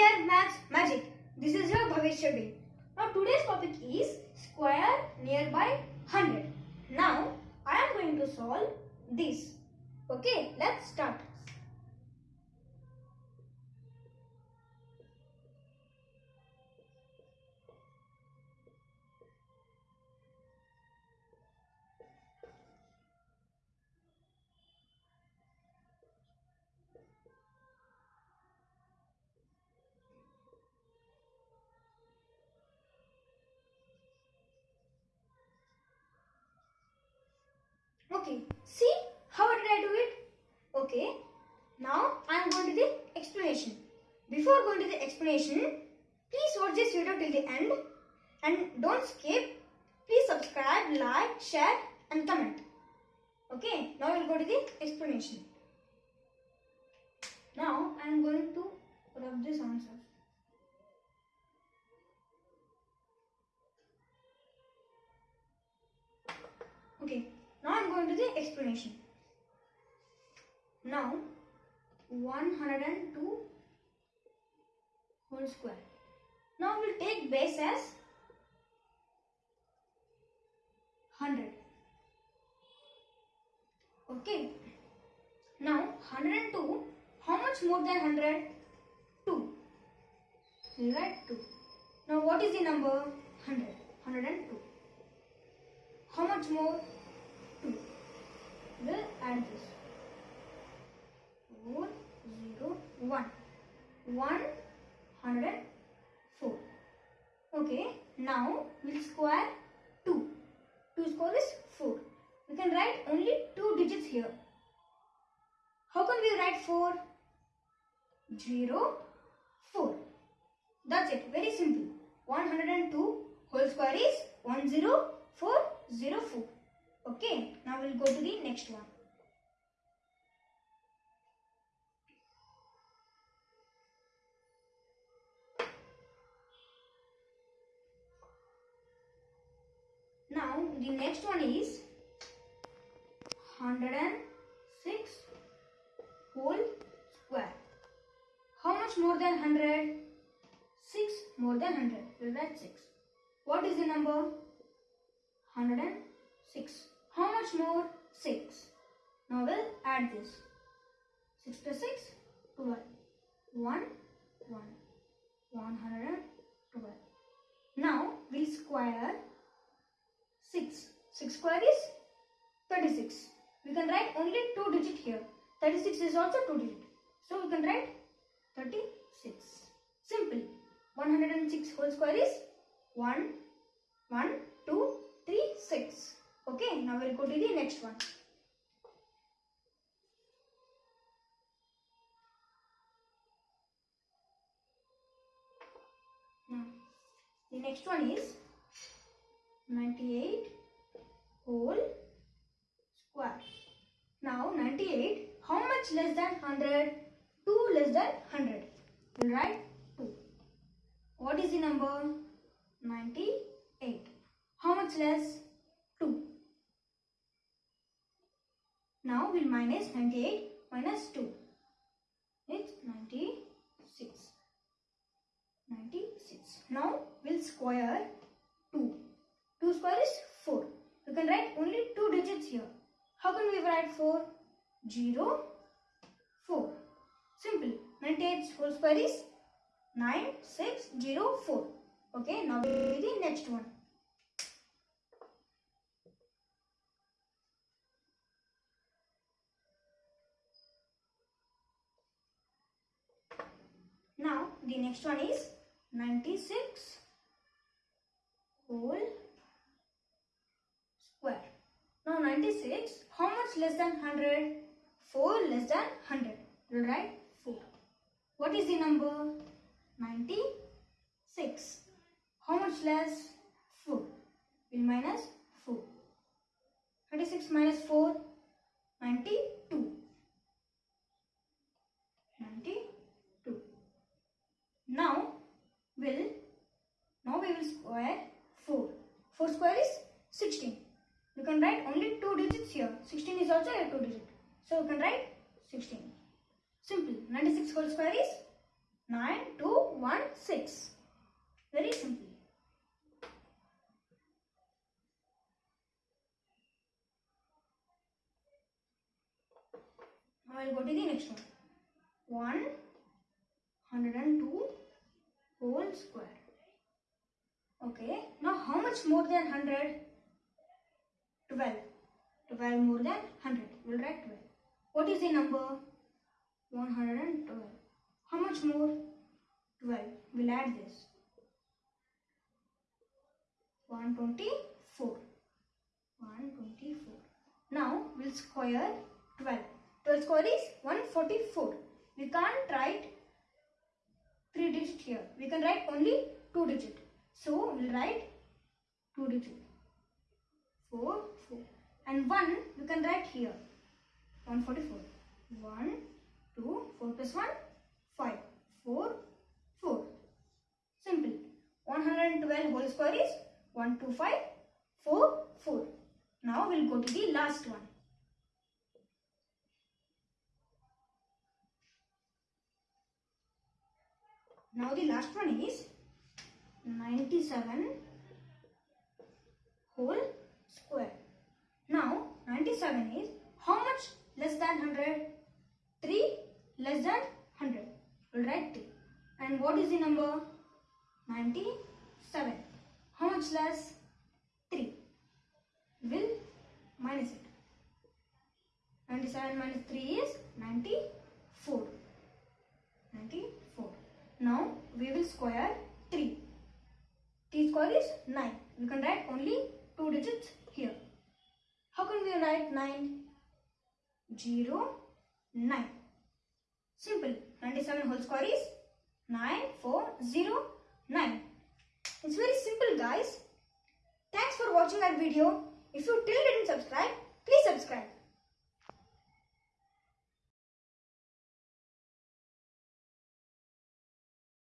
dear Maths Magic. This is your Bhavish Shetty. Now today's topic is square nearby 100. Now I am going to solve this. Okay, let's start. Okay, see how did I do it? Okay, now I am going to the explanation. Before going to the explanation, please watch this video till the end and don't skip. Please subscribe, like, share and comment. Okay, now we'll go to the explanation. Now I am going to rub this answer. Okay, now I'm to the explanation. Now 102 whole square. Now we'll take base as 100. Okay. Now 102, how much more than 100? 2. We'll 2. Now what is the number? 100. 102. How much more? 2. We'll add this. 4, 0, 1. 104. Okay, now we'll square 2. 2 square is 4. We can write only 2 digits here. How can we write 4? 0, 4. That's it, very simple. 102 whole square is 10404. Okay, now we'll go to the next one. Now the next one is 106 whole square. How much more than 100? 6 more than 100. We'll write 6. What is the number? 106. How much more? 6. Now we'll add this. 6 plus 6, 12. 1, 1. 112. Now we'll square 6. 6 square is 36. We can write only 2 digit here. 36 is also 2 digit. So we can write 36. Simple. 106 whole square is 1, 1, 2, 3, 6. Okay, now we'll go to the next one. Now, the next one is 98 whole square. Now 98, how much less than 100? 2 less than 100. We'll write 2. What is the number? 98. How much less? 2. Now we'll minus 98 minus 2. It's 96. 96. Now we'll square 2. 2 square is 4. You can write only 2 digits here. How can we write 4? 0, 4. Simple. 98 whole square is 9604. Okay, now we'll do the next one. Now the next one is 96 whole square. Now 96, how much less than 100? 4 less than 100. We'll write 4. What is the number? 96. How much less? 4. We'll minus 4. 36 minus 4, 92. 92. Now, will now we will square 4. 4 square is 16. You can write only 2 digits here. 16 is also a 2 digit. So you can write 16. Simple. 96 whole square is 9, 2, 1, 6. Very simple. I'll go to the next one. 102 whole square. Okay. Now how much more than 100? 12. 12 more than 100. We'll write 12. What is the number? 112. How much more? 12. We'll add this. 124. 124. Now we'll square 12. 12 square is 144. We can't write 3 digit here. We can write only 2 digit. So we'll write 2 digit. 4, 4. And 1 we can write here. 144. 1, 2, 4 plus 1, 5. 4, 4. Simple. 112 whole square is 125, 4, 4. Now we'll go to the last one. Now the last one is 97 whole square. Now 97 is how much less than 100? 3 less than 100. We'll write 3. And what is the number? 97. How much less? 3. We'll minus it. 97 minus 3 is 94. 94. Now we will square 3. 3 square is 9. We can write only 2 digits here. How can we write 9? 0, 9. Simple. 97 whole square is 9, 4, 0, 9. It's very simple guys. Thanks for watching our video. If you still didn't subscribe, please subscribe.